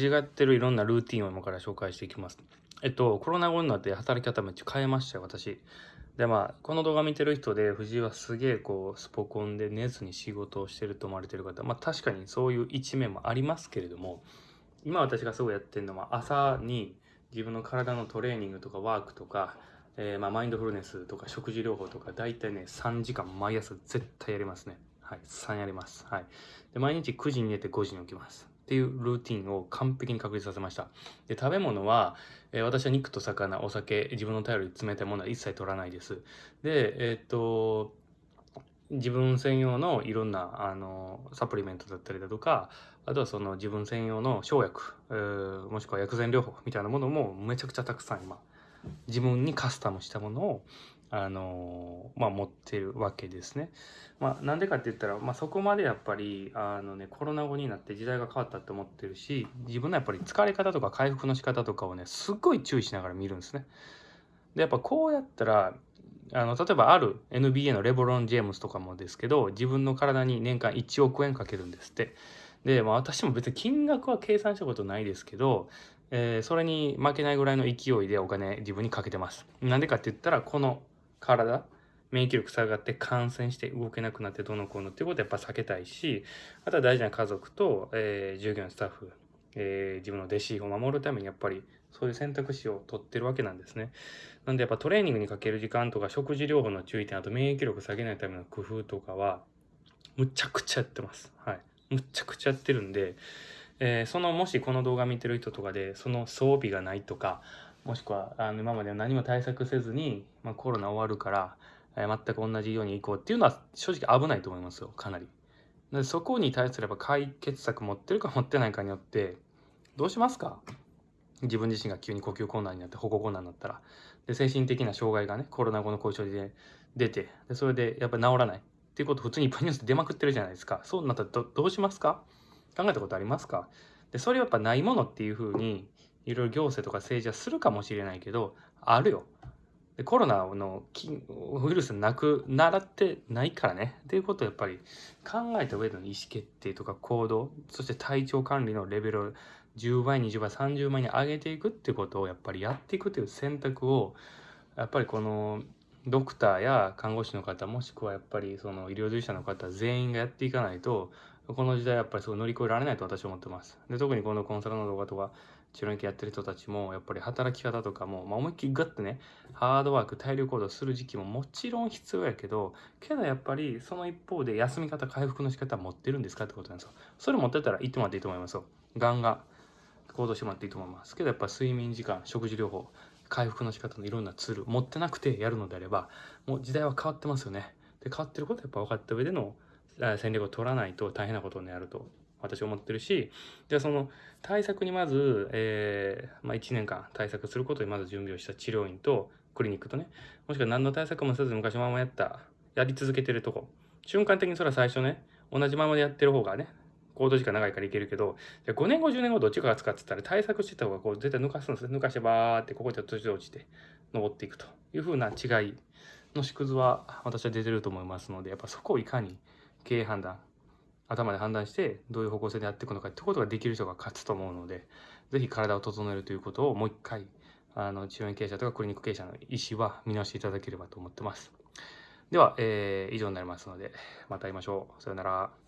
違ってるいろんなルーティンを今から紹介していきます。えっと、コロナ後になって働き方めっちゃ変えましたよ、私。で、まあ、この動画見てる人で、藤井はすげえこう、スポコンで寝ずに仕事をしてると思われてる方、まあ確かにそういう一面もありますけれども、今私がすごいやってるのは、朝に自分の体のトレーニングとかワークとか、えー、まあマインドフルネスとか食事療法とか、大体ね、3時間毎朝絶対やりますね。はい、3やります。はい。で、毎日9時に寝て5時に起きます。っていうルーティンを完璧に確立させました。で、食べ物は、えー、私は肉と魚、お酒、自分の頼りに冷たいものは一切取らないです。で、えー、っと、自分専用のいろんなあのサプリメントだったりだとかあとはその自分専用の生薬、えー、もしくは薬膳療法みたいなものもめちゃくちゃたくさん今自分にカスタムしたものをあのまあ、持ってるわけですね。まあ、なんでかって言ったら、まあ、そこまでやっぱりあの、ね、コロナ後になって時代が変わったって思ってるし自分のやっぱり疲れ方とか回復の仕方とかをねすっごい注意しながら見るんですね。でやっぱこうやったらあの例えばある NBA のレブロン・ジェームスとかもですけど自分の体に年間1億円かけるんですって。で、まあ、私も別に金額は計算したことないですけど、えー、それに負けないぐらいの勢いでお金自分にかけてます。なんでかって言ったらこの体免疫力下がって感染して動けなくなってどのこうのっていうことはやっぱ避けたいしあとは大事な家族と、えー、従業員スタッフ、えー、自分の弟子を守るためにやっぱりそういう選択肢を取ってるわけなんですね。なんでやっぱトレーニングにかける時間とか食事療法の注意点あと免疫力下げないための工夫とかはむちゃくちゃやってます。はい。むちゃくちゃやってるんで、えー、そのもしこの動画見てる人とかでその装備がないとかもしくはあの今まで何も対策せずに、まあ、コロナ終わるから、えー、全く同じように行こうっていうのは正直危ないと思いますよかなり。でそこに対すれば解決策持ってるか持ってないかによってどうしますか？自分自身が急に呼吸困難になって保護困難になったら。で精神的な障害がねコロナ後の後遺症で出てでそれでやっぱり治らない。っていうこと普通にいっぱいニュースで出まくってるじゃないですか。そうなったらどどうしますか？考えたことありますか？でそれはやっぱないものっていうふうにいろいろ行政とか政治はするかもしれないけどあるよ。でコロナのウイルスなくならってないからね。っていうことをやっぱり考えた上での意思決定とか行動そして体調管理のレベルを10倍20倍30倍に上げていくってことをやっぱりやっていくという選択をやっぱりこのドクターや看護師の方もしくはやっぱりその医療従事者の方全員がやっていかないとこの時代やっぱりそう乗り越えられないと私は思ってます。で特にこのコンサルの動画とか治療院やってる人たちもやっぱり働き方とかも、まあ、思いっきりガッてねハードワーク体力行動する時期ももちろん必要やけどけどやっぱりその一方で休み方回復の仕方持ってるんですかってことなんですよ。それ持ってたら行ってもらっていいと思いますよ。ガンガン行動してもらっていいと思います。けどやっぱ睡眠時間食事療法回復の仕方のいろんなツール持ってなくてやるのであればもう時代は変わってますよね。で変わってることはやっぱ分かった上での戦略を取らないと大変なことになると私は思ってるしじゃあその対策にまず、えーまあ、1年間対策することにまず準備をした治療院とクリニックとねもしくは何の対策もせず昔ままやったやり続けてるとこ。瞬間的にそれは最初ね同じままでやってる方がね行動時間長いからいけるけどじゃ5年後10年後どっちかが使ってたら対策してた方がこう絶対抜かすんです抜かしてバーってここで途中で落ちて登っていくというふうな違いの縮図は私は出てると思いますのでやっぱそこをいかに経営判断頭で判断してどういう方向性でやっていくのかってことができる人が勝つと思うので是非体を整えるということをもう一回あの治療院経営者とかクリニック経営者の意思は見直していただければと思ってます。では、えー、以上になりますのでまた会いましょう。さよなら。